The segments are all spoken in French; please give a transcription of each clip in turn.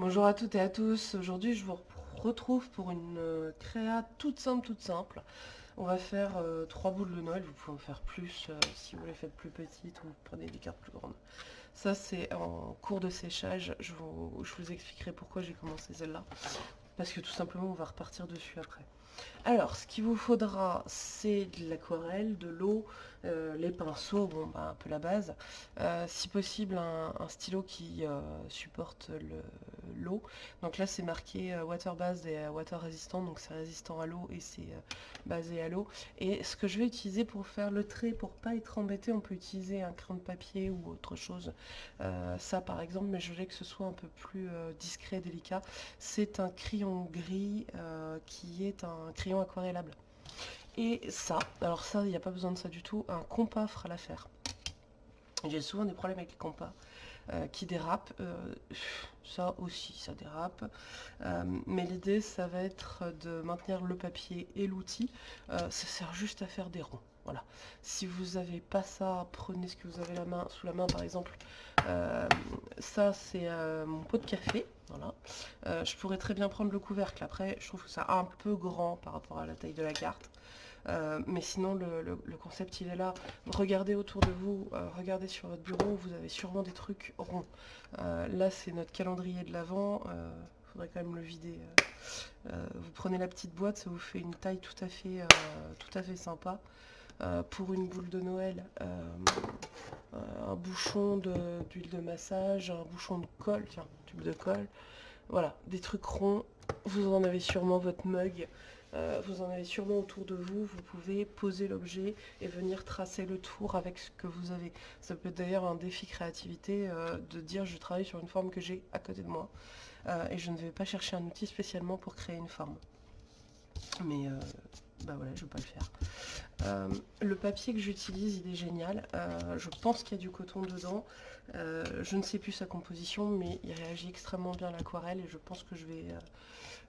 Bonjour à toutes et à tous, aujourd'hui je vous retrouve pour une euh, créa toute simple, toute simple. On va faire euh, trois boules de Noël, vous pouvez en faire plus euh, si vous les faites plus petites ou prenez des cartes plus grandes. Ça c'est en cours de séchage, je vous expliquerai pourquoi j'ai commencé celle-là. Parce que tout simplement on va repartir dessus après. Alors, ce qu'il vous faudra, c'est de l'aquarelle, de l'eau, euh, les pinceaux, bon, bah, un peu la base. Euh, si possible, un, stylo qui euh, supporte l'eau. Donc là, c'est marqué water base et water résistant, donc c'est résistant à l'eau et c'est basé à l'eau. Et ce que je vais utiliser pour faire le trait, pour pas être embêté, on peut utiliser un crayon de papier ou autre chose. ça, par exemple, mais je voulais que ce soit un peu plus discret et délicat. C'est un crayon gris qui est un crayon aquarellable. Et ça, alors ça, il n'y a pas besoin de ça du tout, un compas fera l'affaire. J'ai souvent des problèmes avec les compas euh, qui dérapent. Euh, ça aussi, ça dérape. Euh, mais l'idée, ça va être de maintenir le papier et l'outil. ça sert juste à faire des ronds. Voilà. Si vous n'avez pas ça, prenez ce que vous avez la main, sous la main par exemple. ça, c'est mon pot de café. Voilà. je pourrais très bien prendre le couvercle. Après, je trouve que c'est un peu grand par rapport à la taille de la carte. Euh, mais sinon, le, concept, il est là. Regardez autour de vous, euh, regardez sur votre bureau, vous avez sûrement des trucs ronds. Euh, là, c'est notre calendrier de l'Avent. Il faudrait quand même le vider. vous prenez la petite boîte, ça vous fait une taille tout à fait, tout à fait sympa. pour une boule de Noël, un bouchon d'huile de, massage, un bouchon de colle, tiens, tube de colle. Voilà, des trucs ronds. Vous en avez sûrement votre mug. Euh, vous en avez sûrement autour de vous, vous pouvez poser l'objet et venir tracer le tour avec ce que vous avez. Ça peut être d'ailleurs un défi créativité euh, de dire je travaille sur une forme que j'ai à côté de moi euh, et je ne vais pas chercher un outil spécialement pour créer une forme. Mais bah voilà, je ne vais pas le faire. le papier que j'utilise, il est génial. je pense qu'il y a du coton dedans. je ne sais plus sa composition, mais il réagit extrêmement bien à l'aquarelle et je pense que je vais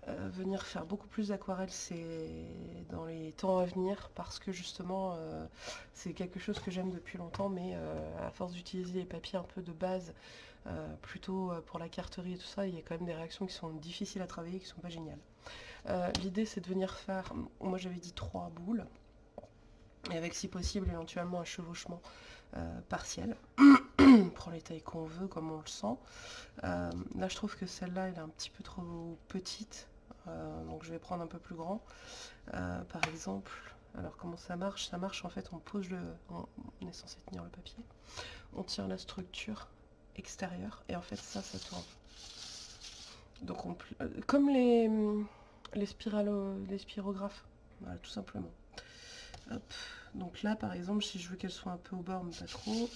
euh, venir faire beaucoup plus d'aquarelle c'est dans les temps à venir parce que justement euh, c'est quelque chose que j'aime depuis longtemps mais euh, à force d'utiliser les papiers un peu de base plutôt pour la carterie et tout ça il y a quand même des réactions qui sont difficiles à travailler qui sont pas géniales. L'idée c'est de venir faire moi j'avais dit trois boules avec si possible éventuellement un chevauchement partiel. Prend les tailles qu'on veut comme on le sent. Là je trouve que celle-là elle est un petit peu trop petite euh, donc je vais prendre un peu plus grand. Euh, par exemple, alors comment ça marche? Ça marche en fait, on pose le... On est censé tenir le papier. On tire la structure extérieure et en fait ça, ça tourne. Donc on, euh, comme les, les, spiralo, les spirographes, tout simplement. Donc là par exemple, si je veux qu'elle soit un peu au bord mais pas trop,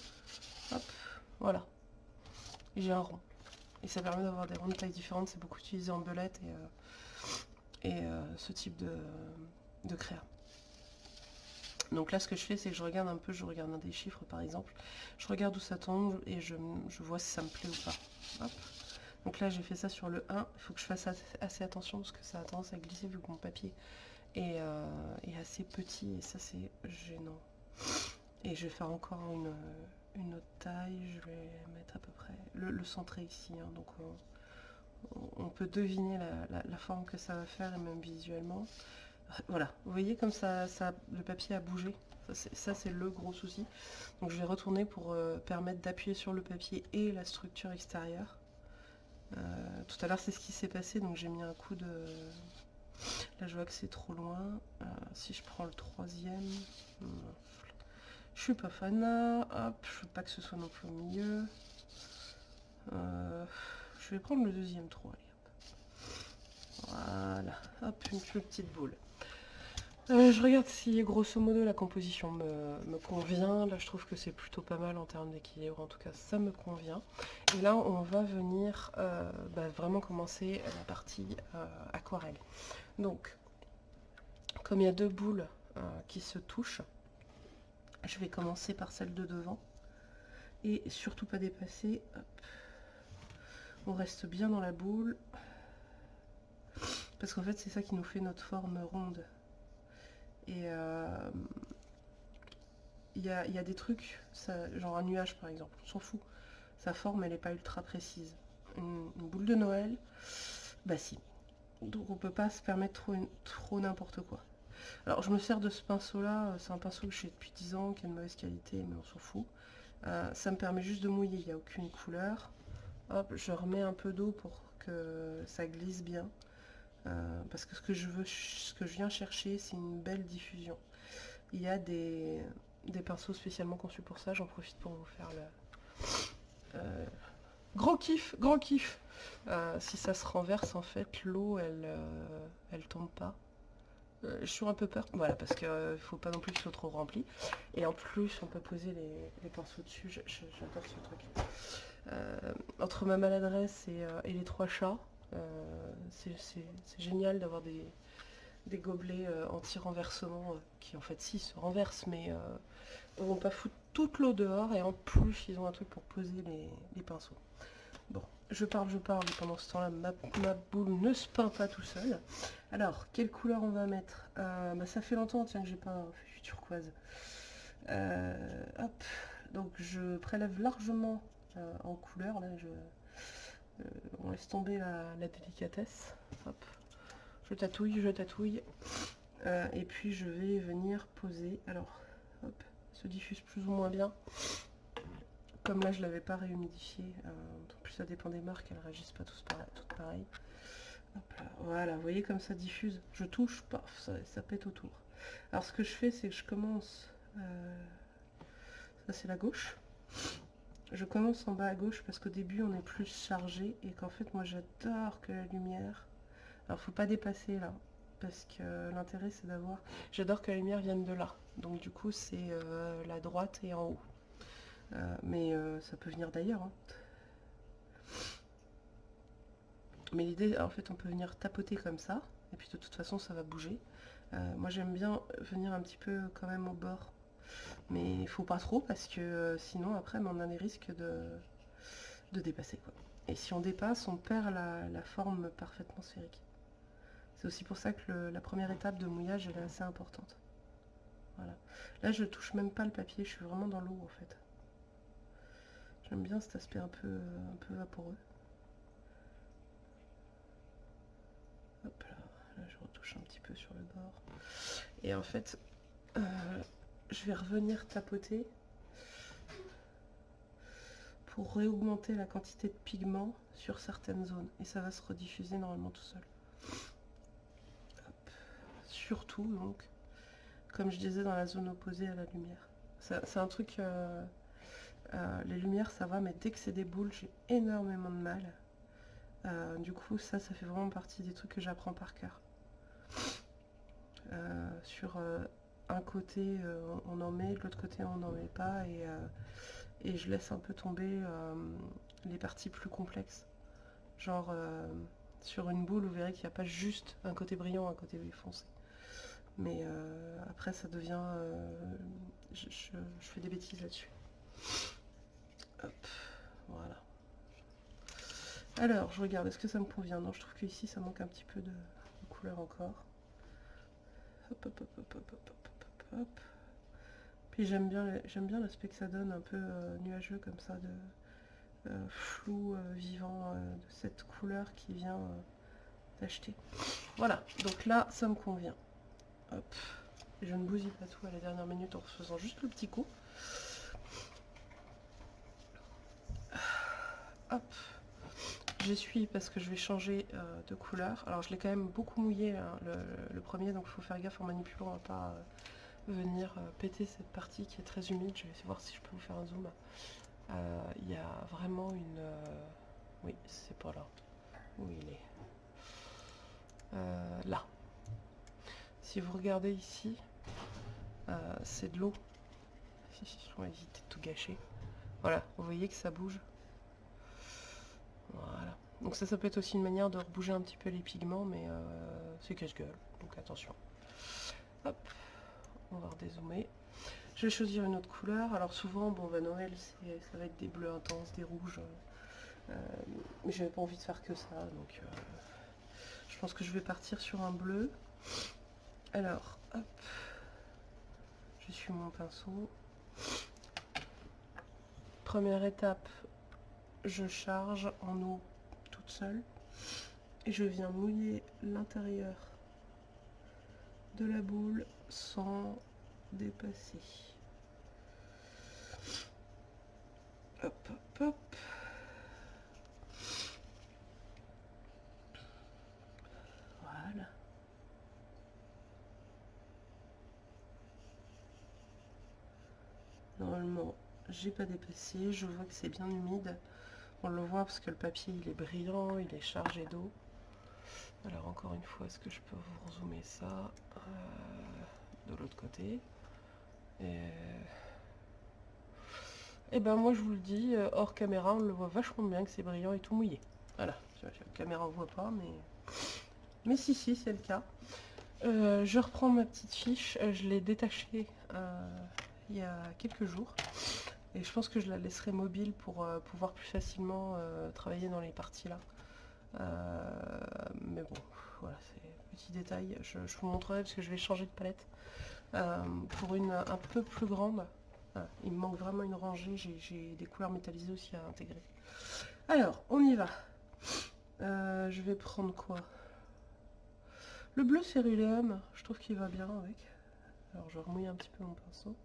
hop, voilà. J'ai un rond. Et ça permet d'avoir des ronds de taille différentes, c'est beaucoup utilisé en belette et euh, ce type de, créa. Donc là, ce que je fais, c'est que je regarde un peu, je regarde un des chiffres par exemple, je regarde où ça tombe et je, vois si ça me plaît ou pas. Donc là, j'ai fait ça sur le 1, il faut que je fasse assez, attention parce que ça a tendance à glisser vu que mon papier est, euh, assez petit et ça, c'est gênant. Et je vais faire encore une, autre taille, je vais mettre à peu près le, le centré ici, hein. donc on peut deviner la, forme que ça va faire et même visuellement. Voilà, vous voyez comme ça, ça le papier a bougé. Ça c'est le gros souci. Donc je vais retourner pour euh, permettre d'appuyer sur le papier et la structure extérieure. Euh, tout à l'heure c'est ce qui s'est passé, donc j'ai mis un coup de... Là je vois que c'est trop loin. Euh, si je prends le troisième... Je suis pas fan. Hop, je veux pas que ce soit non plus au milieu. Je vais prendre le deuxième trou. Voilà. Hop, une petite boule. Euh, je regarde si grosso modo la composition me, convient. Là je trouve que c'est plutôt pas mal en termes d'équilibre. En tout cas ça me convient. Et là on va venir euh, bah, vraiment commencer la partie euh, aquarelle. Donc comme il y a deux boules qui se touchent, je vais commencer par celle de devant. Et surtout pas dépasser. On reste bien dans la boule. Parce qu'en fait, c'est ça qui nous fait notre forme ronde. Et euh, il y, a, des trucs, ça, genre un nuage par exemple, on s'en fout. Sa forme, elle n'est pas ultra précise. une, boule de Noël, bah si. Donc on peut pas se permettre trop, trop n'importe quoi. Alors je me sers de ce pinceau là, c'est un pinceau que j'ai depuis 10 ans, qui a une mauvaise qualité, mais on s'en fout. Euh, ça me permet juste de mouiller, il n'y a aucune couleur. Je remets un peu d'eau pour que ça glisse bien. Euh, parce que ce que je viens chercher, c'est une belle diffusion. Il y a des, pinceaux spécialement conçus pour ça, j'en profite pour vous faire le... Euh, gros kiff, gros kiff Si ça se renverse, en fait, l'eau, elle, elle tombe pas. Euh, je suis un peu peur, voilà, parce qu'il ne faut pas non plus qu'il soit trop rempli. Et en plus, on peut poser les, pinceaux dessus, j'adore ce truc. Euh, entre ma maladresse et, euh, les trois chats, c'est génial d'avoir des, gobelets anti-renversement qui en fait si se renversent mais ne vont pas foutre toute l'eau dehors et en plus ils ont un truc pour poser les pinceaux. Bon, je parle, je parle, pendant ce temps-là, ma, boule ne se peint pas tout seul. Alors, quelle couleur on va mettre? Euh, bah, Ça fait longtemps, tiens, que j'ai pas un turquoise. Euh, hop, donc je prélève largement euh, en couleur, là, je... on laisse tomber la, délicatesse. Hop, je tatouille, je tatouille. et puis je vais venir poser, alors, hop, se diffuse plus ou moins bien. Comme là, je l'avais pas réhumidifié. Euh, en plus, ça dépend des marques, elles réagissent pas toutes pareilles. Voilà, vous voyez comme ça diffuse. Je touche, paf, ça, pète autour. Alors, ce que je fais, c'est que je commence... Euh, ça, c'est la gauche. Je commence en bas à gauche parce qu'au début, on est plus chargé et qu'en fait, moi, j'adore que la lumière... Alors, faut pas dépasser là parce que l'intérêt, c'est d'avoir... J'adore que la lumière vienne de là. Donc, du coup, c'est euh, la droite et en haut. Euh, mais euh, ça peut venir d'ailleurs. Hein. Mais l'idée, en fait, on peut venir tapoter comme ça. Et puis de toute façon, ça va bouger. Moi, j'aime bien venir un petit peu quand même au bord. Mais il faut pas trop parce que sinon, après, on a des risques de, de dépasser. Quoi. Et si on dépasse, on perd la, forme parfaitement sphérique. C'est aussi pour ça que la première étape de mouillage, elle est assez importante. Voilà. Là, je touche même pas le papier, je suis vraiment dans l'eau en fait. J'aime bien cet aspect un peu, un peu vaporeux. Hop là, là je retouche un petit peu sur le bord. Et en fait, euh, je vais revenir tapoter pour réaugmenter la quantité de pigments sur certaines zones. Et ça va se rediffuser normalement tout seul. Surtout donc, comme je disais, dans la zone opposée à la lumière. C'est un truc... Euh, euh, les lumières ça va, mais dès que c'est des boules, j'ai énormément de mal. Euh, du coup, ça, ça fait vraiment partie des trucs que j'apprends par cœur. Sur un côté, on en met, de l'autre côté, on n'en met pas, et, et, je laisse un peu tomber les parties plus complexes. Genre, sur une boule, vous verrez qu'il n'y a pas juste un côté brillant, un côté foncé. Mais après, ça devient... je fais des bêtises là-dessus voilà. Alors, je regarde, est-ce que ça me convient? Non, je trouve que ici ça manque un petit peu de, couleur encore. Hop, hop, hop, hop, hop, hop, hop, Puis j'aime bien, bien l'aspect que ça donne, un peu euh, nuageux comme ça, de euh, flou, euh, vivant, de cette couleur qui vient d'acheter. Voilà, donc là, ça me convient. Hop. je ne bousille pas tout à la dernière minute en faisant juste le petit coup. je suis parce que je vais changer de couleur. Alors je l'ai quand même beaucoup mouillé hein, le, premier, donc il faut faire gaffe en manipulant, va pas venir euh, péter cette partie qui est très humide. Je vais voir si je peux vous faire un zoom. Il y a vraiment une... Oui, c'est pas là. Où il est Là. Si vous regardez ici, c'est de l'eau. On va éviter de tout gâcher. Voilà, vous voyez que ça bouge. Voilà. Donc ça, ça peut être aussi une manière de rebouger un petit peu les pigments, mais euh, c'est cache-gueule, donc attention. Hop, on va redézoomer. Je vais choisir une autre couleur. Alors souvent, bon, bah, Noël, ça va être des bleus intenses, des rouges. Euh, mais j'avais pas envie de faire que ça, donc euh, je pense que je vais partir sur un bleu. Alors, hop, je suis mon pinceau. Première étape, je charge en eau toute seule. Et je viens mouiller l'intérieur de la boule sans dépasser. Hop, hop, hop. Voilà. Normalement, j'ai pas dépassé. Je vois que c'est bien humide. On le voit parce que le papier il est brillant, il est chargé d'eau. Alors encore une fois, est-ce que je peux vous zoomer ça euh, de l'autre côté? Et... et... ben moi je vous le dis, euh, hors caméra, on le voit vachement bien que c'est brillant et tout mouillé. Voilà, la caméra on voit pas, mais mais si si c'est le cas. Euh, je reprends ma petite fiche, je l'ai détachée il y a quelques jours. Et je pense que je la laisserai mobile pour pouvoir plus facilement travailler dans les parties là. Euh, mais bon, voilà, c'est petit détail. Je, vous montrerai parce que je vais changer de palette euh, pour une un peu plus grande. il me manque vraiment une rangée. J'ai des couleurs métallisées aussi à intégrer. Alors, on y va. Euh, je vais prendre quoi? Le bleu céruléum, je trouve qu'il va bien avec. Alors, je vais un petit peu mon pinceau.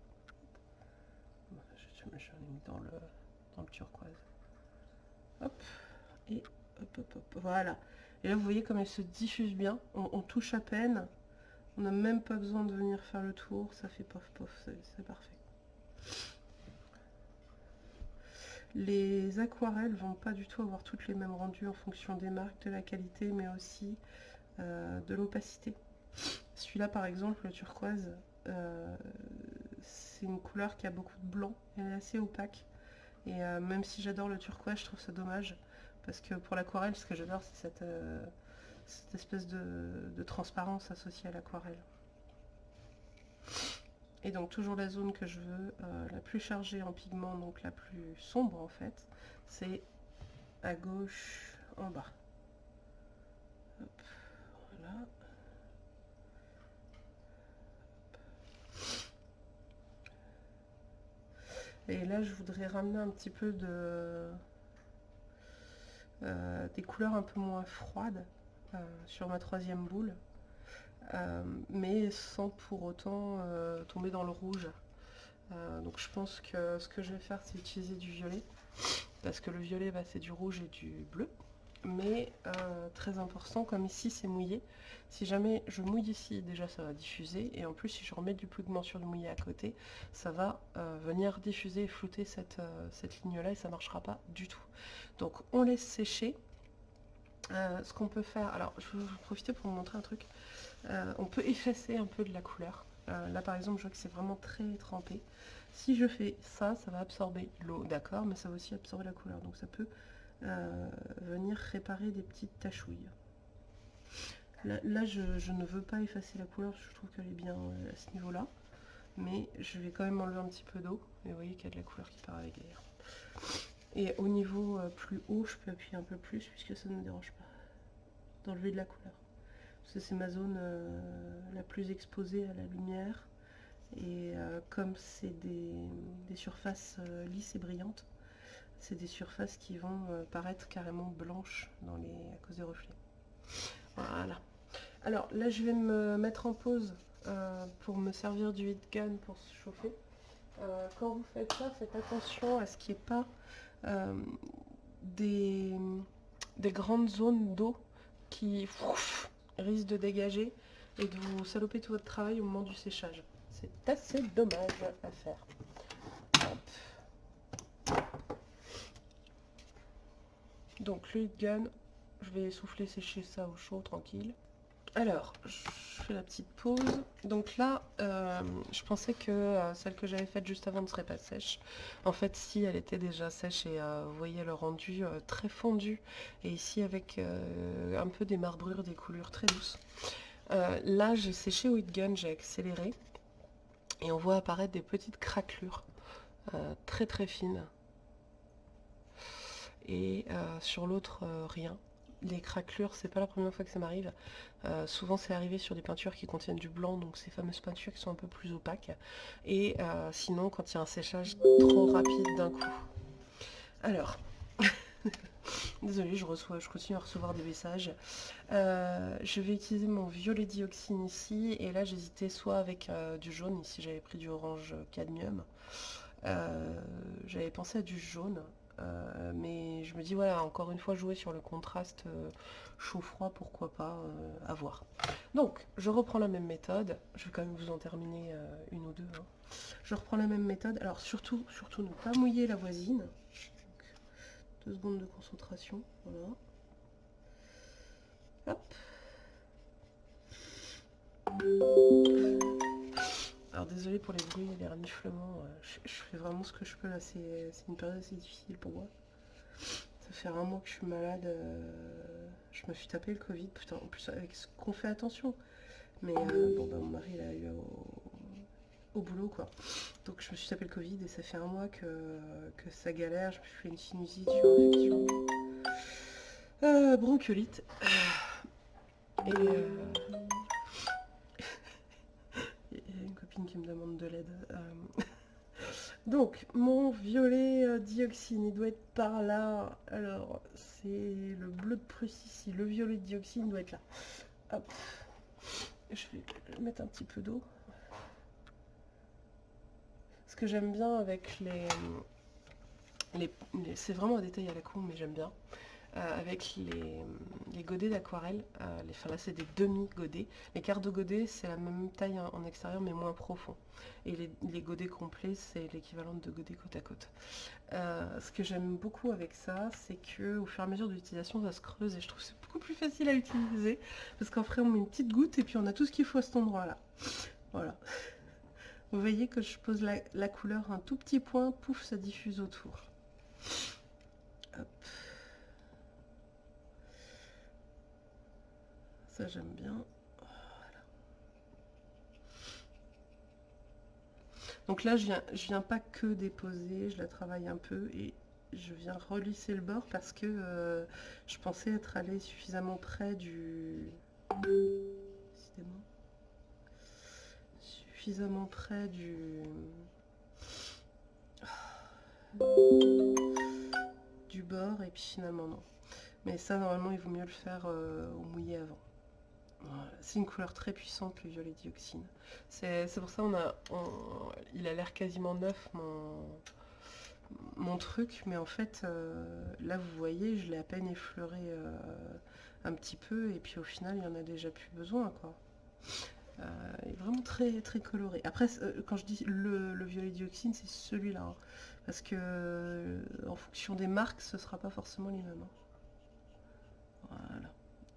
Je, je, mis dans le, dans le turquoise. Hop. Et voilà. Et là, vous voyez comme elle se diffuse bien. On, touche à peine. On n'a même pas besoin de venir faire le tour. Ça fait pof pof, c'est parfait. Les aquarelles vont pas du tout avoir toutes les mêmes rendus en fonction des marques, de la qualité, mais aussi euh, de l'opacité. Celui-là, par exemple, le turquoise, euh, c'est une couleur qui a beaucoup de blanc. Elle est assez opaque. Et euh, même si j'adore le turquoise, je trouve ça dommage parce que pour l'aquarelle, ce que j'adore, c'est cette, euh, espèce de, transparence associée à l'aquarelle. Et donc toujours la zone que je veux, euh, la plus chargée en pigment, donc la plus sombre en fait, c'est à gauche en bas. Et là, je voudrais ramener un petit peu de, euh, des couleurs un peu moins froides euh, sur ma troisième boule, euh, mais sans pour autant tomber dans le rouge. donc je pense que ce que je vais faire, c'est utiliser du violet, parce que le violet, bah, c'est du rouge et du bleu mais euh, très important, comme ici c'est mouillé, si jamais je mouille ici, déjà ça va diffuser, et en plus si je remets du pigment sur le mouillé à côté, ça va euh, venir diffuser et flouter cette, euh, cette ligne-là, et ça marchera pas du tout. Donc on laisse sécher. ce qu'on peut faire, alors je vais profiter pour vous montrer un truc, on peut effacer un peu de la couleur. là par exemple je vois que c'est vraiment très trempé. Si je fais ça, ça va absorber l'eau, d'accord, mais ça va aussi absorber la couleur, donc ça peut venir réparer des petites tachouilles. Là, je, ne veux pas effacer la couleur je trouve qu'elle est bien euh, à ce niveau-là. Mais je vais quand même enlever un petit peu d'eau. Et vous voyez qu'il y a de la couleur qui part avec d'ailleurs. Et au niveau euh, plus haut, je peux appuyer un peu plus puisque ça ne me dérange pas d'enlever de la couleur. Parce que c'est ma zone euh, la plus exposée à la lumière. Et comme c'est des, surfaces lisses et brillantes, c'est des surfaces qui vont euh, paraître carrément blanches à cause des reflets. Voilà. Alors là, je vais me mettre en pause euh, pour me servir du heat gun pour se chauffer. Euh, quand vous faites ça, faites attention à ce qu'il n'y ait pas des, grandes zones d'eau qui risquent de dégager et de vous saloper tout votre travail au moment du séchage. C'est assez dommage à faire. Donc le gun, je vais souffler sécher ça au chaud, tranquille. Alors, je fais la petite pause. Donc là, euh, je pensais que euh, celle que j'avais faite juste avant ne serait pas sèche. En fait, si, elle était déjà sèche et euh, vous voyez le rendu très fondu. Et ici, avec un peu des marbrures, des coulures très douces. là, j'ai séché au heat gun, j'ai accéléré. Et on voit apparaître des petites craquelures très très fines et euh, sur l'autre euh, rien. Les craquelures, c'est pas la première fois que ça m'arrive. Euh, souvent c'est arrivé sur des peintures qui contiennent du blanc, donc ces fameuses peintures qui sont un peu plus opaques. Et sinon quand il y a un séchage trop rapide d'un coup. Alors, Désolée, je, reçois, je continue à recevoir des messages. Je vais utiliser mon violet dioxine ici. Et là, j'hésitais soit avec du jaune. Ici, j'avais pris du orange cadmium. J'avais pensé à du jaune. Mais je me dis, voilà, encore une fois, jouer sur le contraste chaud-froid, pourquoi pas, à voir. Donc, je reprends la même méthode. Je vais quand même vous en terminer une ou deux. Hein. Je reprends la même méthode. Alors, surtout, surtout ne pas mouiller la voisine. Deux secondes de concentration. Voilà. Hop. Alors pour les bruits et les reniflements. Euh, je, fais vraiment ce que je peux là. C'est une période assez difficile pour moi. Ça fait un mois que je suis malade. Euh, je me suis tapé le Covid. Putain, en plus avec ce qu'on fait attention. Mais euh, bon bah mon mari il eu au boulot quoi. Donc je me suis tapé le Covid et ça fait un mois que, que ça galère. Je me suis fait une sinusite, sur infection. Euh, bronchiolite. Et euh, il y a une qui me demande de l'aide. Euh, donc, mon violet dioxine, il doit être par là. Alors, c'est le bleu de Prusse ici. Le violet dioxine doit être là. Hop. Je vais mettre un petit peu d'eau que j'aime bien avec les... les, c'est vraiment un détail à la con, mais j'aime bien. Euh, avec les, godets d'aquarelle, euh, enfin là c'est des demi-godets. Les quarts de godets c'est la même taille en, extérieur mais moins profond. Et les, godets complets c'est l'équivalent de godets côte à côte. Euh, ce que j'aime beaucoup avec ça, c'est que au fur et à mesure de l'utilisation ça se creuse et je trouve c'est beaucoup plus facile à utiliser. Parce qu'en fait on met une petite goutte et puis on a tout ce qu'il faut à cet endroit là. Voilà. Vous voyez que je pose la, couleur un tout petit point, pouf, ça diffuse autour. J'aime bien. Donc là, je viens, je viens pas que déposer, je la travaille un peu et je viens relisser le bord parce que euh, je pensais être allé suffisamment près du suffisamment près du du bord et puis finalement non. Mais ça normalement il vaut mieux le faire euh, au mouillé avant c'est une couleur très puissante le violet dioxine c'est pour ça on a il a l'air quasiment neuf mon truc mais en fait euh, là vous voyez je l'ai à peine effleuré euh, un petit peu et puis au final il y en a déjà plus besoin euh, est vraiment très très coloré. Après, quand je dis le, violet dioxine, c'est celui-là. Hein. parce que en fonction des marques, ce sera pas forcément les mêmes. Hein.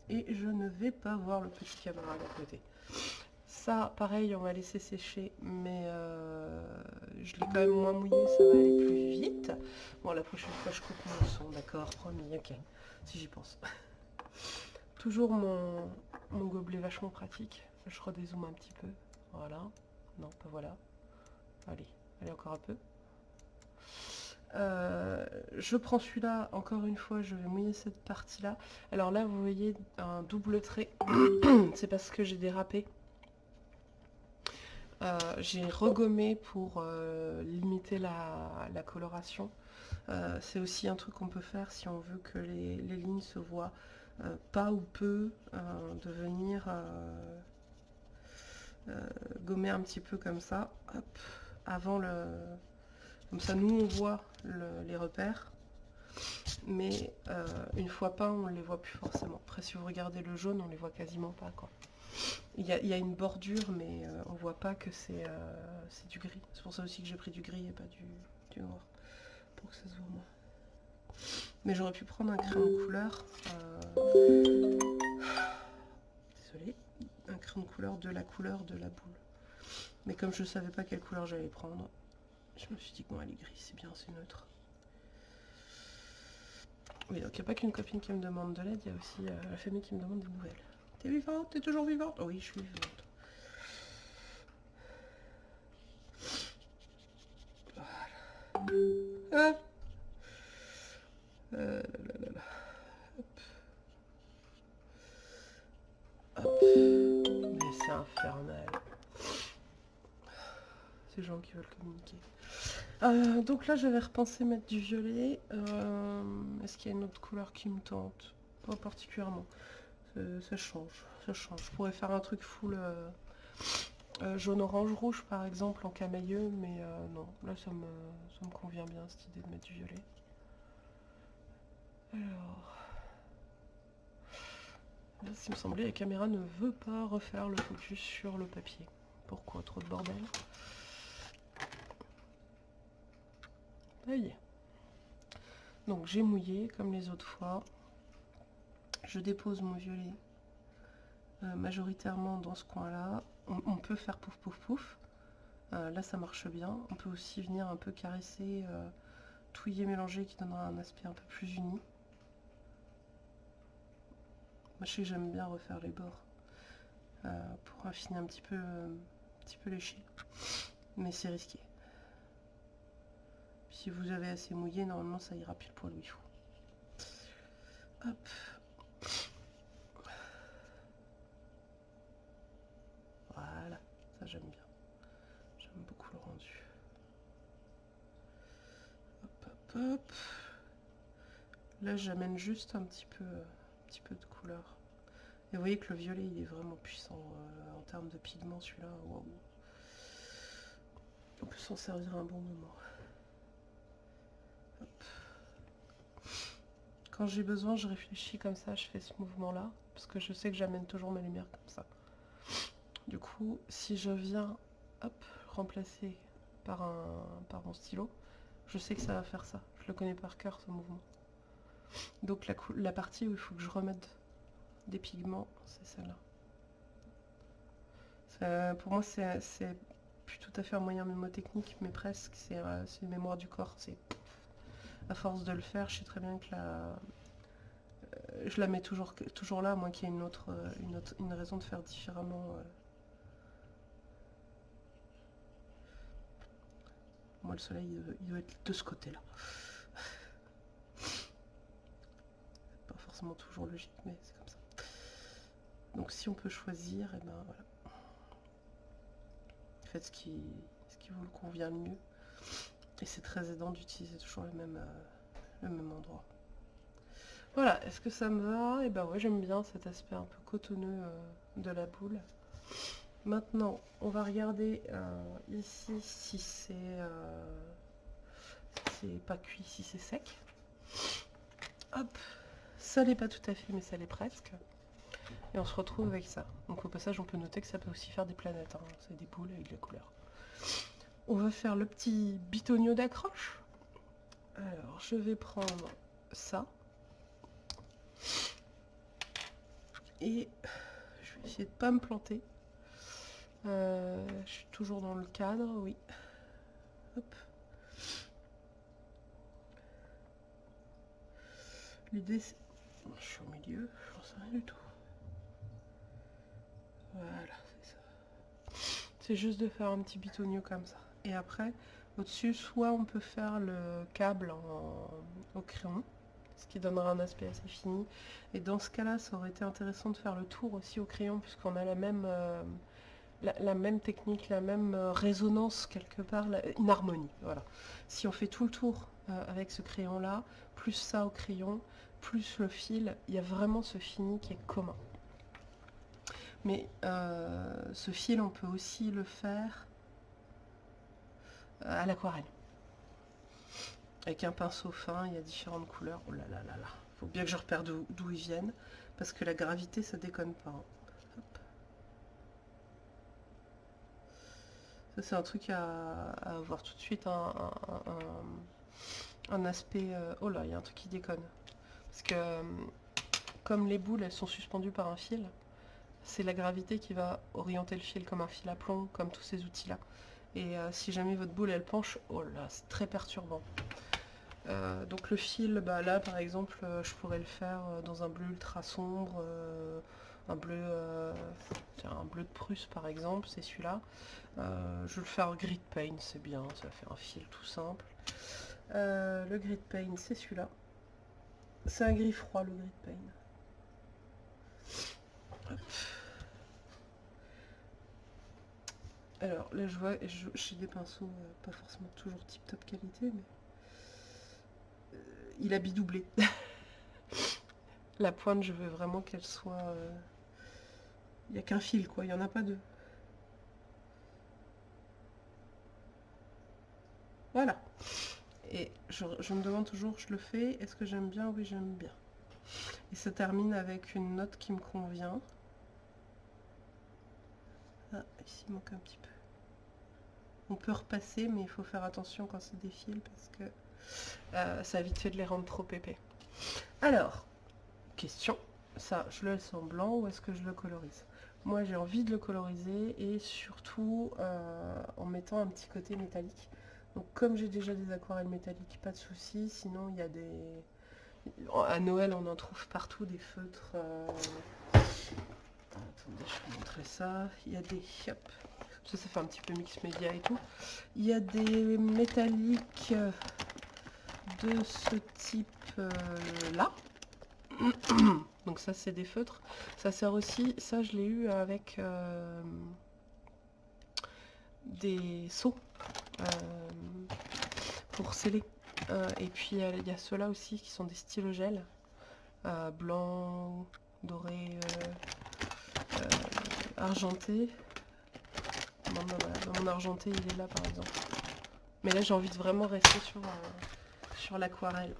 Et je ne vais pas voir le petit camarade à côté. Ça, pareil, on va laisser sécher, mais je l'ai quand même moins mouillé, ça va aller plus vite. Bon, la prochaine fois, je coupe mon son, d'accord, promis, ok, si j'y pense. Toujours mon, mon gobelet vachement pratique. Je redézoome un petit peu. Voilà. Non, pas voilà. Allez, allez encore un peu. Euh, je prends celui-là, encore une fois, je vais mouiller cette partie-là. Alors là, vous voyez un double trait. C'est parce que j'ai dérapé. Euh, j'ai regommé pour euh, limiter la, coloration. C'est aussi un truc qu'on peut faire si on veut que les, lignes se voient pas ou peu devenir gommer un petit peu comme ça, avant le... Comme ça, nous, on voit les repères. Mais euh, une fois pas, on ne les voit plus forcément. Après, si vous regardez le jaune, on les voit quasiment pas. quoi. Il y, a, une bordure, mais euh, on voit pas que c'est du gris. C'est pour ça aussi que j'ai pris du gris et pas du, noir. Pour que ça se voit moins. Mais j'aurais pu prendre un crayon de couleur. Désolée un crayon de couleur de la couleur de la boule. Mais comme je savais pas quelle couleur j'allais prendre, je me suis dit bon elle est gris, c'est bien, c'est neutre. Oui, donc il n'y a pas qu'une copine qui me demande de l'aide, il y a aussi euh, la famille qui me demande des nouvelles. T'es vivante? T'es toujours vivante? Oui, je suis vivante. Voilà. Ah. Euh, là, là, là, Hop. Hop c'est infernal. Ces gens qui veulent communiquer. Euh, donc là, je vais repenser mettre du violet. Euh, Est-ce qu'il y a une autre couleur qui me tente? Pas particulièrement. Ça change, ça change. Je pourrais faire un truc full euh, euh, jaune, orange, rouge par exemple en camailleux, mais non, là ça me, ça me convient bien cette idée de mettre du violet. Alors... Là, il me semblait, la caméra ne veut pas refaire le focus sur le papier. Pourquoi Trop de bordel? Donc j'ai mouillé comme les autres fois. Je dépose mon violet euh, majoritairement dans ce coin-là. On, peut faire pouf pouf pouf. Euh, là ça marche bien. On peut aussi venir un peu caresser, euh, touiller, mélanger qui donnera un aspect un peu plus uni. Moi je sais que j'aime bien refaire les bords pour affiner un petit peu, un petit peu. Mais c'est risqué. Si vous avez assez mouillé, normalement ça ira pile poil où il faut. Hop. Voilà, ça j'aime bien. J'aime beaucoup le rendu. Hop, hop, hop. Là j'amène juste un petit peu, un petit peu de couleur. Et vous voyez que le violet il est vraiment puissant euh, en termes de pigment celui-là. On peut s'en servir un bon moment. Quand j'ai besoin, je réfléchis comme ça, je fais ce mouvement-là, parce que je sais que j'amène toujours ma lumière comme ça. Du coup, si je viens, hop, remplacer par, un, par mon stylo, je sais que ça va faire ça. Je le connais par cœur, ce mouvement. Donc la, la partie où il faut que je remette des pigments, c'est celle-là. Pour moi, c'est plus tout à fait un moyen mémotechnique, mais presque. C'est euh, une mémoire du corps. C'est à force de le faire, je sais très bien que euh, je la mets toujours, là, à moins qu'il y ait une autre, euh, une raison de faire différemment. Euh. Moi, le soleil, il doit être de ce côté-là. Pas forcément toujours logique, mais c'est comme ça. Donc, si on peut choisir, et eh ben voilà. Faites ce qui vous convient le mieux. Et c'est très aidant d'utiliser toujours le même, euh, le même endroit. Voilà, est-ce que ça me va? Et eh ben ouais, j'aime bien cet aspect un peu cotonneux euh, de la boule. Maintenant, on va regarder euh, ici si c'est pas cuit, si c'est sec. Hop, ça l'est pas tout à fait, mais ça l'est presque. Et on se retrouve avec ça. Donc au passage, on peut noter que ça peut aussi faire des planètes. Hein. C'est des boules avec de la couleur. On va faire le petit bitonio d'accroche. Alors, je vais prendre ça. Et je vais essayer de pas me planter. Euh, je suis toujours dans le cadre, oui. Hop. L'idée c'est... Je suis au milieu, je n'en sais rien du tout. Voilà, c'est ça. C'est juste de faire un petit bitonio comme ça et après au-dessus soit on peut faire le câble au crayon ce qui donnera un aspect assez fini et dans ce cas là ça aurait été intéressant de faire le tour aussi au crayon puisqu'on a la même euh, la, même technique, la même euh, résonance quelque part, une harmonie, voilà. Si on fait tout le tour euh, avec ce crayon là, plus ça au crayon, plus le fil, il y a vraiment ce fini qui est commun. Mais ce fil, on peut aussi le faire à l'aquarelle. Avec un pinceau fin, il y a différentes couleurs. Oh là là là là. Faut bien que je repère d'où ils viennent. Parce que la gravité, ça déconne pas. Hein. Ça, c'est un truc à, avoir tout de suite. Un, aspect... Euh, oh là, il y a un truc qui déconne. Parce que euh, comme les boules, elles sont suspendues par un fil, c'est la gravité qui va orienter le fil comme un fil à plomb, comme tous ces outils-là. Et euh, si jamais votre boule elle penche, oh là, c'est très perturbant. Euh, donc le fil, bah, là par exemple, euh, je pourrais le faire dans un bleu ultra sombre, un bleu un bleu de Prusse par exemple, c'est celui-là. je vais le faire grid paint, c'est bien, ça faire un fil tout simple. le grid paint, c'est celui-là. C'est un gris froid le grid paint. Alors là je vois, j'ai des pinceaux euh, pas forcément toujours tip top qualité, mais il a bidoublé. La pointe, je veux vraiment qu'elle soit... euh, Il n'y a qu'un fil, quoi. Il n'y en a pas deux. Voilà. Et je, je me demande toujours, je le fais, est-ce que j'aime bien? Oui, j'aime bien. Et ça termine avec une note qui me convient. Ah, ici il manque un petit peu. On peut repasser, mais il faut faire attention quand c'est des parce que euh, ça a vite fait de les rendre trop épais. Alors, question, ça je le laisse en blanc ou est-ce que je le colorise? Moi j'ai envie de le coloriser et surtout euh, en mettant un petit côté métallique. Donc comme j'ai déjà des aquarelles métalliques, pas de souci. Sinon il y a des... À Noël on en trouve partout des feutres. euh, Attendez, je vais vous montrer ça. Il y a des... Hop. Ça, ça fait un petit peu mix média et tout. Il y a des métalliques euh, de ce type euh. Donc ça c'est des feutres. Ça sert aussi, ça je l'ai eu avec euh, des seaux pour sceller. Et puis il y a ceux-là aussi qui sont des stylogels. Euh, blanc, doré, argenté. Mon argenté il est là par exemple. Mais là j'ai envie de vraiment rester sur, euh, sur l'aquarelle.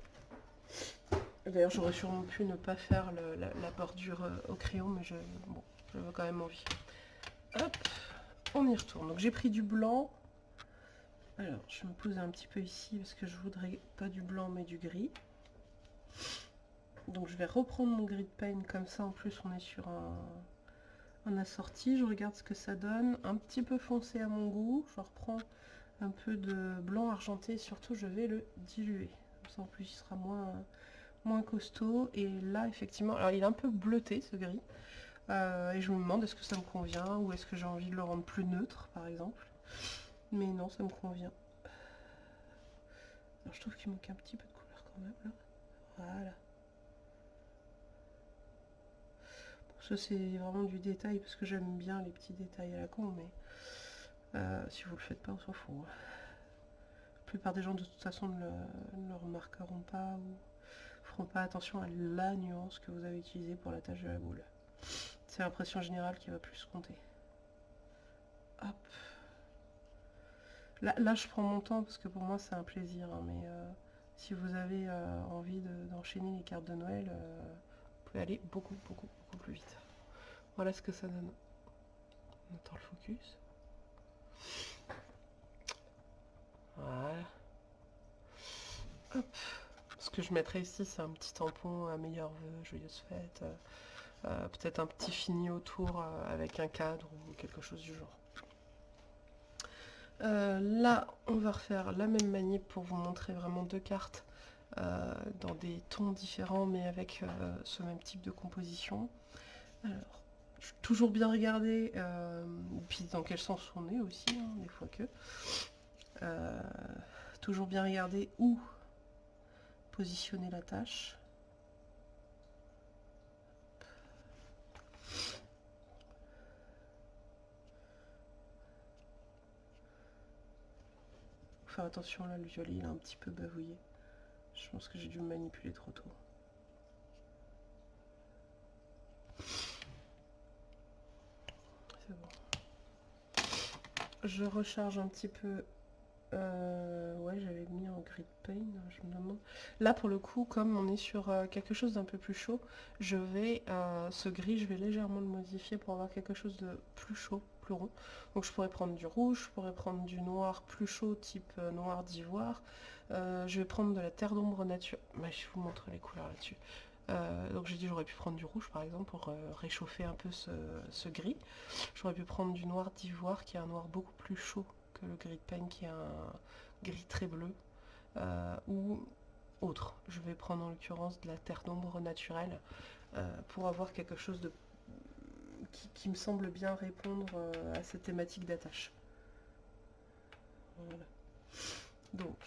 D'ailleurs j'aurais sûrement pu ne pas faire la, bordure euh, au crayon, mais je, bon, j'avais quand même envie. Hop, on y retourne. Donc j'ai pris du blanc. Alors je me poser un petit peu ici parce que je voudrais pas du blanc mais du gris. Donc je vais reprendre mon gris de paint comme ça en plus on est sur un, un assorti. Je regarde ce que ça donne. Un petit peu foncé à mon goût. Je reprends un peu de blanc argenté. Surtout je vais le diluer. Comme ça en plus il sera moins, moins costaud. Et là effectivement, alors il est un peu bleuté ce gris. Euh, et je me demande est-ce que ça me convient ou est-ce que j'ai envie de le rendre plus neutre par exemple? Mais non, ça me convient. Alors je trouve qu'il manque un petit peu de couleur quand même là. Voilà. Bon, ça c'est vraiment du détail parce que j'aime bien les petits détails à la con, mais euh, si vous le faites pas, on s'en fout. La plupart des gens de toute façon ne le, remarqueront pas ou feront pas attention à la nuance que vous avez utilisée pour la tâche de la boule. C'est l'impression générale qui va plus compter. Hop. Là, je prends mon temps parce que pour moi c'est un plaisir, hein, mais euh, si vous avez euh, envie de- d'enchaîner les cartes de Noël, vous pouvez aller beaucoup, beaucoup, plus vite. Voilà ce que ça donne. On le focus. Voilà. Ce que je mettrai ici, c'est un petit tampon à meilleurs vœux, joyeuses fêtes. euh, euh, Peut-être un petit fini autour euh, avec un cadre ou quelque chose du genre. Là, on va refaire la même manip pour vous montrer vraiment deux cartes dans des tons différents mais avec ce même type de composition. Alors, toujours bien regarder, euh, puis dans quel sens on est aussi, hein, des fois que. Euh, toujours bien regarder où positionner la tâche. Faire attention là, le violet il a un petit peu bavouillé. Je pense que j'ai dû le manipuler trop tôt. C'est bon. Je recharge un petit peu. euh, ouais, j'avais mis en grid paint, je me demande. Là, pour le coup, comme on est sur euh, quelque chose d'un peu plus chaud, je vais, euh, ce gris, je vais légèrement le modifier pour avoir quelque chose de plus chaud, plus rond. Donc je pourrais prendre du rouge, je pourrais prendre du noir plus chaud, type noir d'ivoire. Je vais prendre de la terre d'ombre nature. Bah, je vous montre les couleurs là-dessus. Euh, donc j'ai dit j'aurais pu prendre du rouge par exemple pour euh, réchauffer un peu ce, gris. J'aurais pu prendre du noir d'ivoire qui est un noir beaucoup plus chaud que le gris de peigne qui est un gris très bleu. Euh, ou autre. Je vais prendre en l'occurrence de la terre d'ombre naturelle pour avoir quelque chose de qui, qui me semble bien répondre à cette thématique d'attache. Voilà. Donc,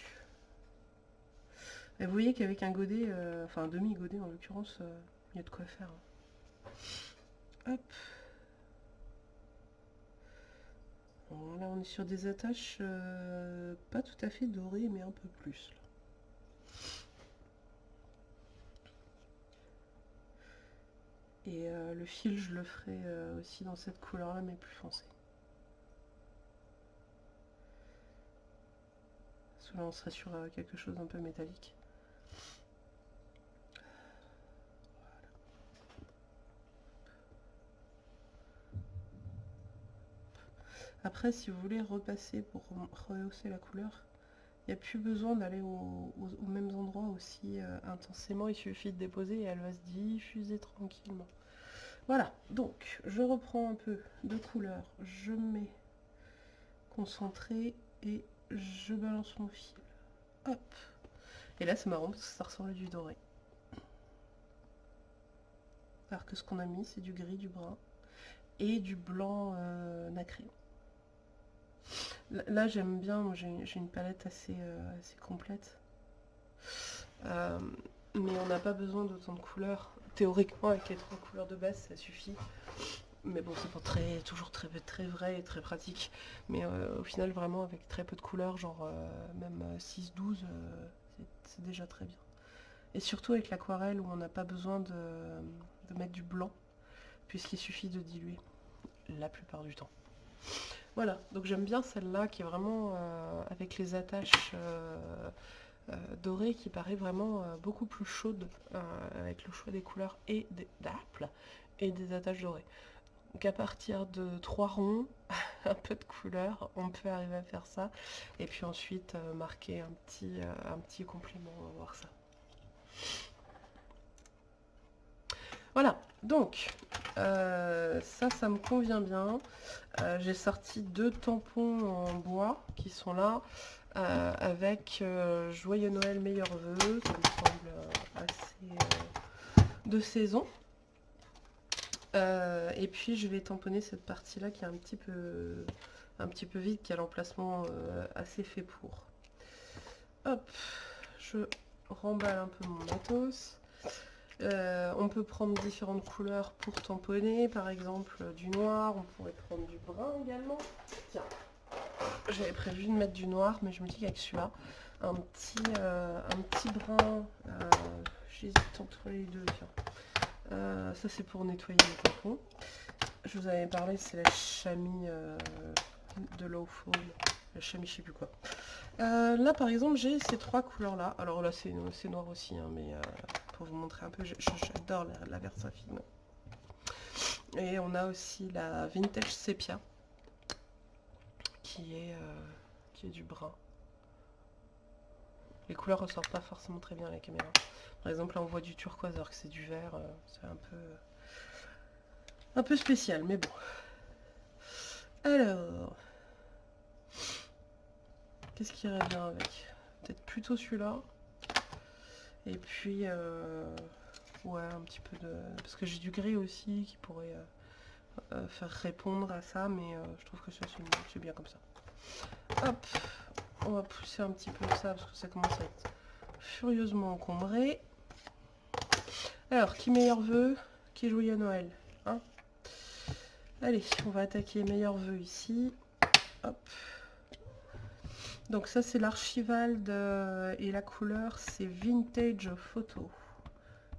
et vous voyez qu'avec un godet, euh, enfin un demi-godet en l'occurrence, euh, il y a de quoi faire. Hein. Hop. Là on est sur des attaches euh, pas tout à fait dorées mais un peu plus. Et le fil je le ferai aussi dans cette couleur là mais plus foncée. Parce que là on serait sur quelque chose d'un peu métallique. Après, si vous voulez repasser pour rehausser la couleur, il n'y a plus besoin d'aller aux, mêmes endroits aussi euh, intensément. Il suffit de déposer et elle va se diffuser tranquillement. Voilà, donc je reprends un peu de couleur, je mets concentré et je balance mon fil. Hop Et là c'est marrant parce que ça ressemble à du doré. Alors que ce qu'on a mis c'est du gris, du brun et du blanc euh, nacré. Là, j'aime bien, j'ai une palette assez, euh, complète. Euh, mais on n'a pas besoin d'autant de couleurs. Théoriquement, avec les trois couleurs de base, ça suffit. Mais bon, c'est pas très, toujours très, très vrai et très pratique. Mais au final, vraiment, avec très peu de couleurs, genre même 6-12, c'est déjà très bien. Et surtout avec l'aquarelle où on n'a pas besoin de, mettre du blanc, puisqu'il suffit de diluer la plupart du temps. Voilà, donc j'aime bien celle-là qui est vraiment euh, avec les attaches euh, euh, dorées qui paraît vraiment beaucoup plus chaude avec le choix des couleurs et des et des attaches dorées. Donc à partir de trois ronds, un peu de couleur, on peut arriver à faire ça. Et puis ensuite marquer un petit, un petit complément, on va voir ça. Voilà, donc euh, ça, ça me convient bien. Euh, j'ai sorti deux tampons en bois qui sont là euh, avec Joyeux Noël, meilleurs vœux. Ça me semble assez de saison. Et puis je vais tamponner cette partie-là qui est un petit peu un petit peu vide, qui a l'emplacement assez fait pour. Hop, je remballe un peu mon matos. Euh, on peut prendre différentes couleurs pour tamponner, par exemple du noir, on pourrait prendre du brun également. Tiens, j'avais prévu de mettre du noir, mais je me dis qu'avec celui-là, un petit, euh, un petit brun, euh, j'hésite entre les deux, ça c'est pour nettoyer les tampons. Je vous avais parlé, c'est la chamie de low fall, la chamie je sais plus quoi. là par exemple j'ai ces trois couleurs là, alors là c'est noir aussi, hein, mais pour vous montrer un peu. J'adore la, la Versafine. Et on a aussi la Vintage Sepia, qui est, euh, qui est du brun. Les couleurs ressortent pas forcément très bien à la caméra. Par exemple, là on voit du turquoise alors que c'est du vert. Euh, c'est un peu, un peu spécial, mais bon. Alors, qu'est-ce qui irait bien avec? Peut-être plutôt celui-là. Et puis, euh, ouais, un petit peu de... Parce que j'ai du gris aussi qui pourrait euh, euh, faire répondre à ça, mais je trouve que c'est bien comme ça. Hop, on va pousser un petit peu ça parce que ça commence à être furieusement encombré. Alors, qui meilleur vœu Qui jouit à Noël hein? Allez, on va attaquer meilleur vœu ici. Hop. Donc ça c'est l'archival et la couleur c'est Vintage Photo.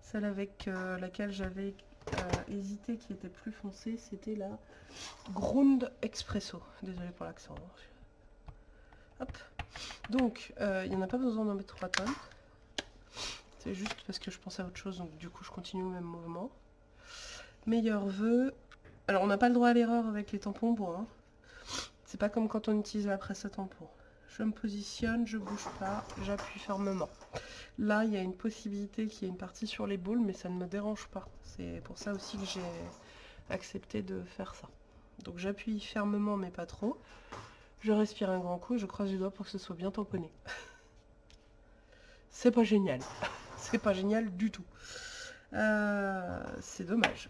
Celle avec euh, laquelle j'avais euh, hésité qui était plus foncée, c'était la Grund Expresso. Désolé pour l'accent. Hop. Donc euh, il n'y en a pas besoin d'en mettre 3 tonnes. C'est juste parce que je pensais à autre chose, donc du coup je continue au même mouvement. Meilleur vœu. Alors on n'a pas le droit à l'erreur avec les tampons bois. Hein. C'est pas comme quand on utilise la presse à tampons je me positionne, je bouge pas, j'appuie fermement. Là, il y a une possibilité qu'il y ait une partie sur les boules, mais ça ne me dérange pas. C'est pour ça aussi que j'ai accepté de faire ça. Donc j'appuie fermement, mais pas trop. Je respire un grand coup je croise les doigts pour que ce soit bien tamponné. C'est pas génial. C'est pas génial du tout. Euh, c'est dommage.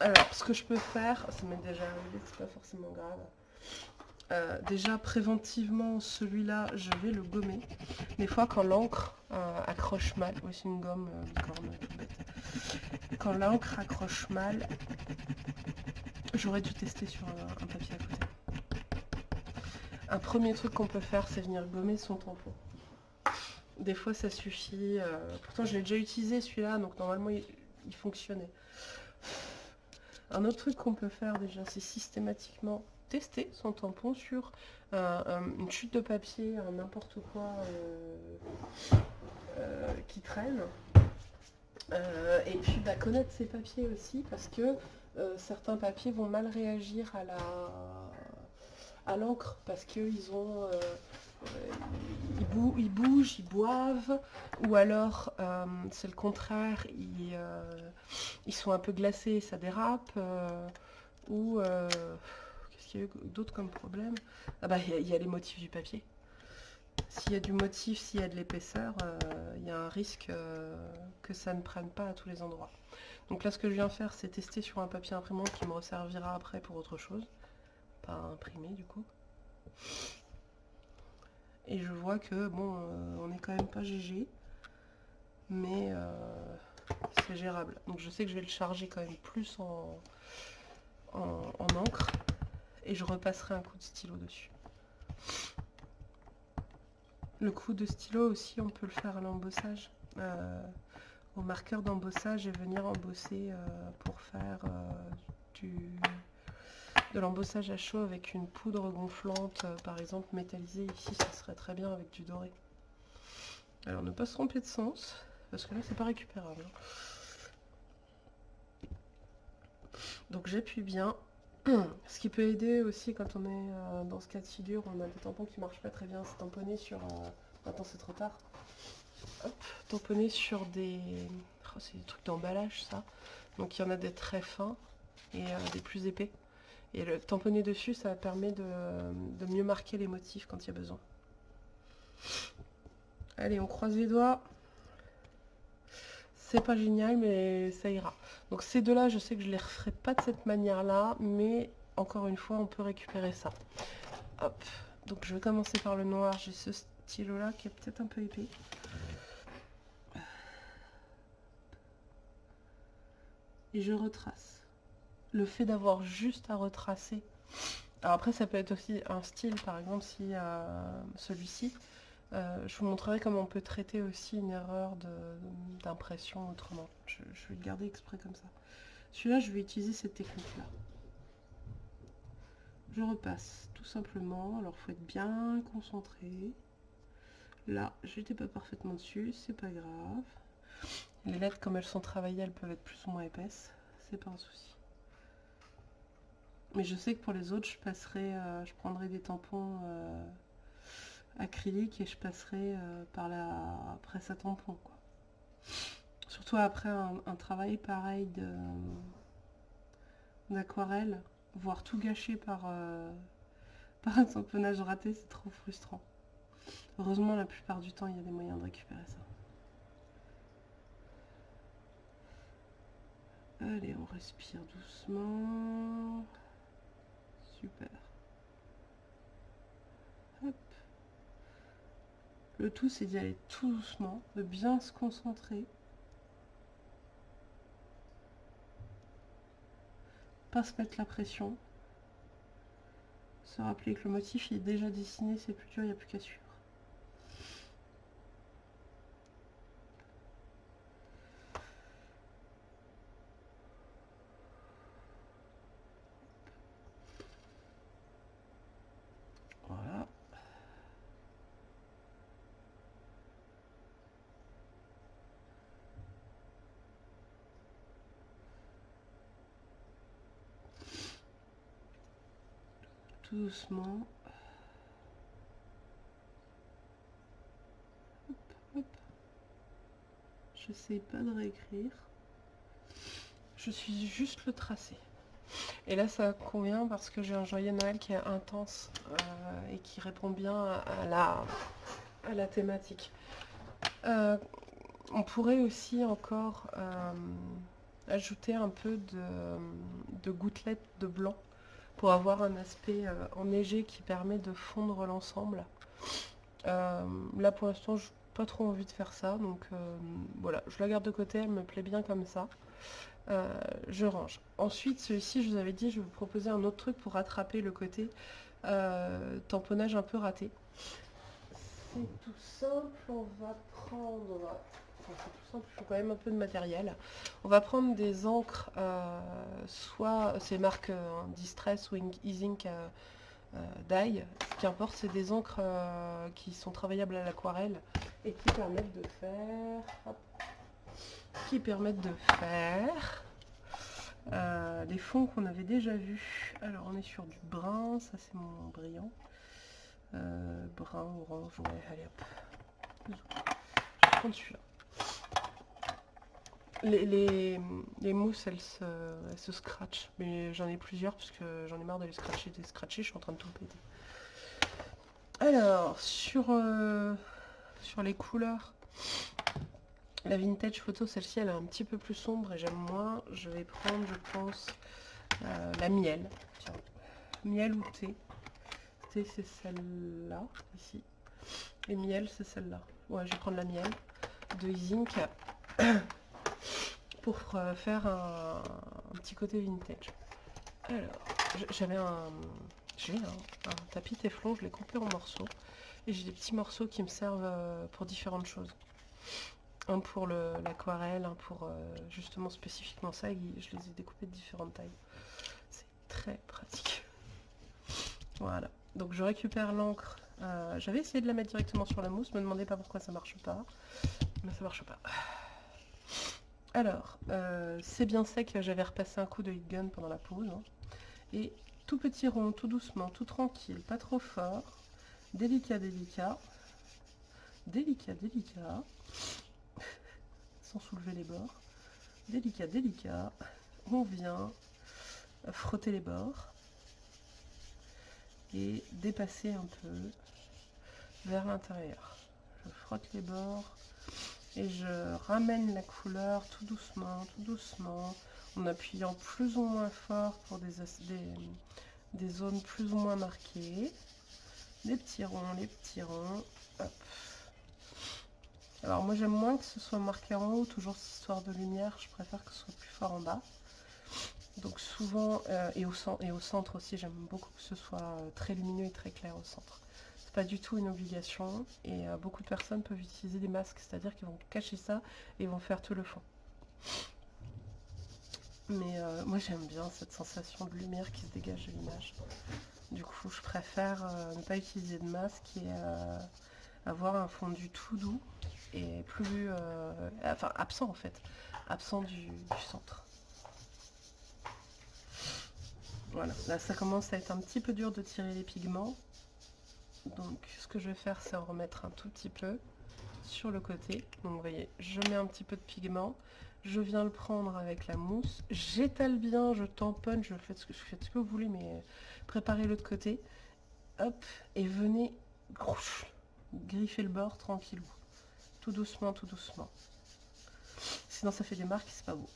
Alors, ce que je peux faire, ça m'est déjà arrivé, c'est pas forcément grave. Euh, déjà préventivement celui-là je vais le gommer des fois quand l'encre euh, accroche mal aussi une gomme quand l'encre accroche mal j'aurais dû tester sur un, papier à côté un premier truc qu'on peut faire c'est venir gommer son tampon des fois ça suffit pourtant je l'ai déjà utilisé celui-là donc normalement il fonctionnait Un autre truc qu'on peut faire déjà, c'est systématiquement tester son tampon sur une chute de papier, n'importe quoi qui traîne. et puis bah, connaître ses papiers aussi parce que certains papiers vont mal réagir à la à l'encre parce qu'ils ont euh, euh, ils, bougent, ils boivent, ou alors euh, c'est le contraire, ils, ils, sont un peu glacés, ça dérape, ou qu'est-ce qu'il y a eu d'autre comme problème? Ah bah il y, a les motifs du papier. S'il y a du motif, s'il y a de l'épaisseur, il y a un risque que ça ne prenne pas à tous les endroits. Donc là ce que je viens faire c'est tester sur un papier imprimant qui me resservira après pour autre chose imprimé du coup. Et je vois que bon, euh, on est quand même pas GG, mais euh, c'est gérable. Donc je sais que je vais le charger quand même plus en, en, encre et je repasserai un coup de stylo dessus. Le coup de stylo aussi, on peut le faire à l'embossage. Euh, au marqueur d'embossage et venir embosser pour faire du de l'embossage à chaud avec une poudre gonflante, euh, par exemple métallisée ici, ça serait très bien avec du doré. Alors ne pas se tromper de sens, parce que là c'est pas récupérable. Hein. Donc j'appuie bien. Ce qui peut aider aussi quand on est euh, dans ce cas de figure, on a des tampons qui marchent pas très bien, c'est tamponner sur... Euh, attends c'est trop tard. Hop, tamponner sur des... Oh, c'est des trucs d'emballage ça. Donc il y en a des très fins et des plus épais. Et le tamponner dessus, ça permet de, mieux marquer les motifs quand il y a besoin. Allez, on croise les doigts. C'est pas génial, mais ça ira. Donc ces deux-là, je sais que je les referai pas de cette manière-là, mais encore une fois, on peut récupérer ça. Hop. Donc je vais commencer par le noir. J'ai ce stylo-là qui est peut-être un peu épais. Et je retrace le fait d'avoir juste à retracer. Alors après, ça peut être aussi un style, par exemple, si euh, celui-ci, euh, je vous montrerai comment on peut traiter aussi une erreur d'impression autrement. Je, vais le garder exprès comme ça. Celui-là, je vais utiliser cette technique-là. Je repasse tout simplement. Alors, faut être bien concentré. Là, j'étais pas parfaitement dessus, c'est pas grave. Les lettres, comme elles sont travaillées, elles peuvent être plus ou moins épaisses. C'est pas un souci. Mais je sais que pour les autres, je passerai, euh, je prendrai des tampons euh, acryliques et je passerai euh, par la presse à tampons. Surtout après un, travail pareil d'aquarelle, voir tout gâché par, par un tamponnage raté, c'est trop frustrant. Heureusement, la plupart du temps, il y a des moyens de récupérer ça. Allez, on respire doucement. Super. Le tout, c'est d'y aller tout doucement, de bien se concentrer. Pas se mettre la pression. Se rappeler que le motif est déjà dessiné, c'est plus dur, il n'y a plus qu'à suivre. Doucement. Je sais pas de réécrire. Je suis juste le tracé. Et là, ça convient parce que j'ai un joyeux Noël qui est intense euh, et qui répond bien à la, à la thématique. Euh, on pourrait aussi encore euh, ajouter un peu de, de gouttelettes de blanc pour avoir un aspect euh, enneigé qui permet de fondre l'ensemble. Euh, là pour l'instant, je n'ai pas trop envie de faire ça, donc euh, voilà, je la garde de côté, elle me plaît bien comme ça. je range. Ensuite, celui-ci, je vous avais dit, je vais vous proposer un autre truc pour rattraper le côté tamponnage un peu raté. C'est tout simple, on va prendre il faut quand même un peu de matériel. On va prendre des encres, euh, soit ces marques euh, Distress ou Easing euh, Dye. Ce qui importe, c'est des encres qui sont travaillables à l'aquarelle et qui permettent de faire... qui permettent de faire... les fonds qu'on avait déjà vus. Alors on est sur du brun, ça c'est mon brillant. brun, orange, ouais, allez hop. Je vais prendre celui-là. Les, mousses, elles se, scratchent. Mais j'en ai plusieurs parce que j'en ai marre de les scratcher, de les scratcher. Je suis en train de tout péter. Alors, sur, euh, les couleurs, la vintage photo, celle-ci, elle est un petit peu plus sombre et j'aime moins. Je vais prendre, je pense, euh, la miel. Tiens, miel ou thé? Thé, c'est celle-là, ici. Et miel, c'est celle-là. Ouais, je vais prendre la miel de Zinc pour euh, faire un, petit côté vintage. Alors, j'avais un, j'ai un, tapis téflon, je l'ai coupé en morceaux. Et j'ai des petits morceaux qui me servent euh, pour différentes choses. Un pour l'aquarelle, un pour euh, justement spécifiquement ça, et je les ai découpés de différentes tailles. C'est très pratique. Voilà. Donc je récupère l'encre. J'avais essayé de la mettre directement sur la mousse, me demandez pas pourquoi ça marche pas. Mais ça marche pas. Alors, euh, c'est bien sec, j'avais repassé un coup de heat gun pendant la pause. Hein. Et tout petit rond, tout doucement, tout tranquille, pas trop fort. Délicat, délicat. Délicat, délicat. Sans soulever les bords. Délicat, délicat. On vient frotter les bords. Et dépasser un peu vers l'intérieur. Je frotte les bords et je ramène la couleur tout doucement, tout doucement, en appuyant plus ou moins fort pour des, zones plus ou moins marquées. Les petits ronds, les petits ronds. Alors moi j'aime moins que ce soit marqué en haut, toujours cette histoire de lumière, je préfère que ce soit plus fort en bas. Donc souvent, euh, et, au, et au centre aussi, j'aime beaucoup que ce soit euh, très lumineux et très clair au centre pas du tout une obligation et euh, beaucoup de personnes peuvent utiliser des masques, c'est-à-dire qu'ils vont cacher ça et vont faire tout le fond. Mais euh, moi j'aime bien cette sensation de lumière qui se dégage de l'image. Du coup je préfère euh, ne pas utiliser de masque et avoir un fondu tout doux et plus... enfin absent en fait, absent du, du centre. Voilà, là ça commence à être un petit peu dur de tirer les pigments. Donc ce que je vais faire c'est en remettre un tout petit peu sur le côté. Donc vous voyez, je mets un petit peu de pigment, je viens le prendre avec la mousse, j'étale bien, je tamponne, je fais ce que, je que vous voulez, mais préparez l'autre côté. Hop, et venez griffer le bord tranquillou. Tout doucement, tout doucement. Sinon ça fait des marques c'est pas beau.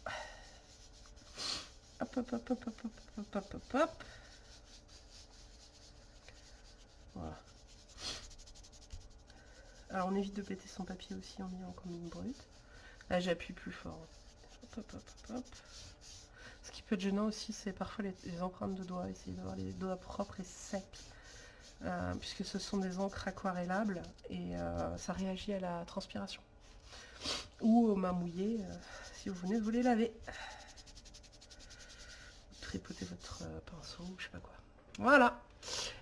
Hop, hop, hop, hop, hop, hop, hop, hop, hop. Voilà. Alors on évite de péter son papier aussi en ayant comme une brute. Là j'appuie plus fort. Ce qui peut être gênant aussi, c'est parfois les, empreintes de doigts. Essayer d'avoir les doigts propres et secs. Euh, puisque ce sont des encres aquarellables et euh, ça réagit à la transpiration. Ou aux mains mouillées, euh, si vous venez de vous les laver. Tripotez votre pinceau, je sais pas quoi. Voilà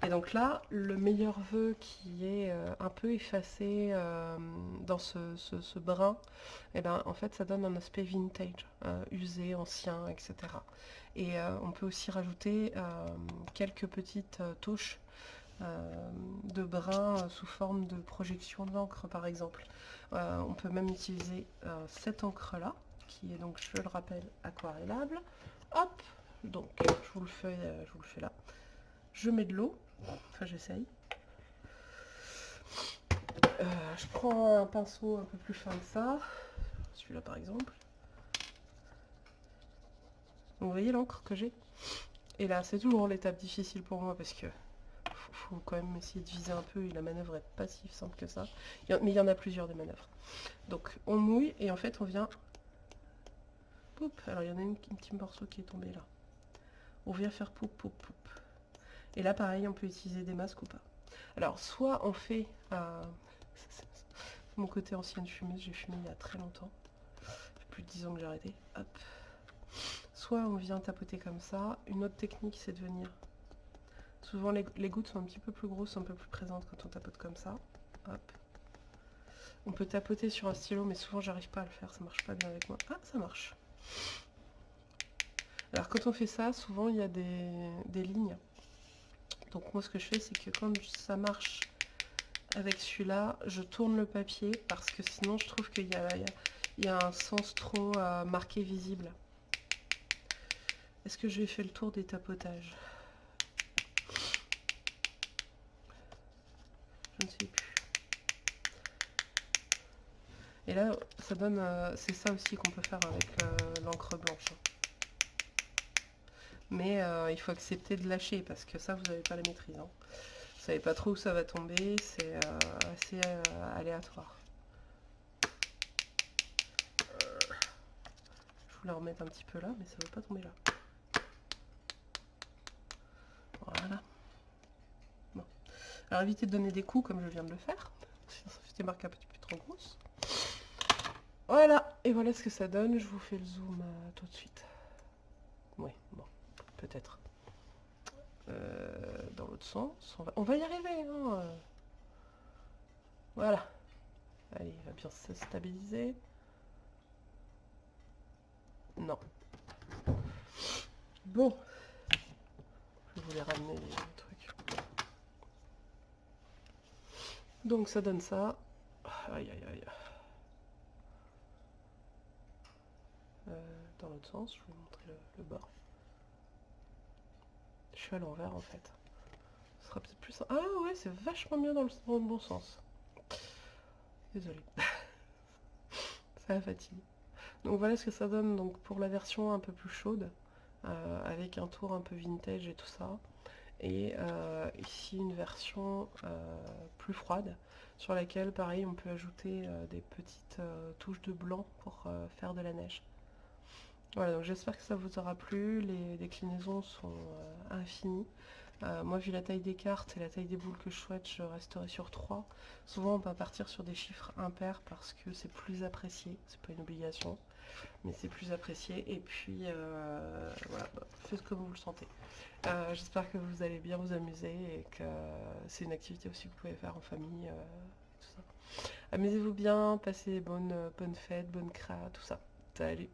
et donc là, le meilleur vœu qui est euh, un peu effacé euh, dans ce, brin, et eh ben, en fait ça donne un aspect vintage, euh, usé, ancien, etc. Et on peut aussi rajouter quelques petites touches de brin sous forme de projection d'encre par exemple. on peut même utiliser cette encre là, qui est donc, je le rappelle, aquarellable. Hop, donc je vous le fais, je vous le fais là. Je mets de l'eau, enfin j'essaye. Euh, je prends un pinceau un peu plus fin que ça, celui-là par exemple. vous voyez l'encre que j'ai? Et là, c'est toujours l'étape difficile pour moi parce que faut, quand même essayer de viser un peu et la manœuvre est pas si simple que ça. mais il y en a plusieurs des manœuvres. Donc on mouille et en fait on vient... Alors il y en a une, un petit morceau qui est tombé là. On vient faire poup poup poup. Et là, pareil, on peut utiliser des masques ou pas. Alors, soit on fait... Euh, Mon côté ancienne fumée, j'ai fumé il y a très longtemps. plus de 10 ans que j'ai arrêté. Hop. Soit on vient tapoter comme ça. Une autre technique, c'est de venir... Souvent, les, les, gouttes sont un petit peu plus grosses, un peu plus présentes quand on tapote comme ça. Hop. On peut tapoter sur un stylo, mais souvent, j'arrive pas à le faire. Ça marche pas bien avec moi. Ah, ça marche. Alors, quand on fait ça, souvent, il y a des, lignes. Donc, moi, ce que je fais, c'est que quand ça marche avec celui-là, je tourne le papier parce que sinon, je trouve qu'il y, a, un sens trop marqué visible. Est-ce que je vais faire le tour des tapotages? Je ne sais plus. Et là, ça donne... Euh, c'est ça aussi qu'on peut faire avec euh, l'encre blanche. Mais euh, il faut accepter de lâcher parce que ça, vous n'avez pas la maîtrise. Hein. Vous savez pas trop où ça va tomber, c'est assez aléatoire. Je voulais remettre un petit peu là, mais ça ne va pas tomber là. Voilà. Bon. Alors évitez de donner des coups comme je viens de le faire. Sinon ça fait un petit peu trop grosses. Voilà. Et voilà ce que ça donne. Je vous fais le zoom euh, tout de suite. Oui, bon. Peut-être. Euh, dans l'autre sens. On va, y arriver. Euh. Voilà. Allez, il va bien se stabiliser. Non. Bon, voulais ramener les trucs. Donc ça donne ça. Aïe aïe aïe. Euh, dans l'autre sens, je vais vous montrer le, bord. À l'envers en fait. Ce sera peut-être plus... Ah ouais, c'est vachement bien dans le, bon sens. Désolé. ça va fatiguer. Donc voilà ce que ça donne donc pour la version un peu plus chaude. Euh, avec un tour un peu vintage et tout ça. Et euh, ici une version euh, plus froide sur laquelle pareil on peut ajouter des petites touches de blanc pour faire de la neige. Voilà, donc j'espère que ça vous aura plu. Les déclinaisons sont infinies. moi, vu la taille des cartes et la taille des boules que je souhaite, je resterai sur 3. Souvent, on va partir sur des chiffres impairs parce que c'est plus apprécié. C'est pas une obligation mais c'est plus apprécié. Et puis, euh, voilà, faites comme vous le sentez. Euh, j'espère que vous allez bien vous amuser et que c'est une activité aussi que vous pouvez faire en famille. Euh, Amusez-vous bien, passez bonnes, bonnes fêtes, bonnes créas, tout ça. Salut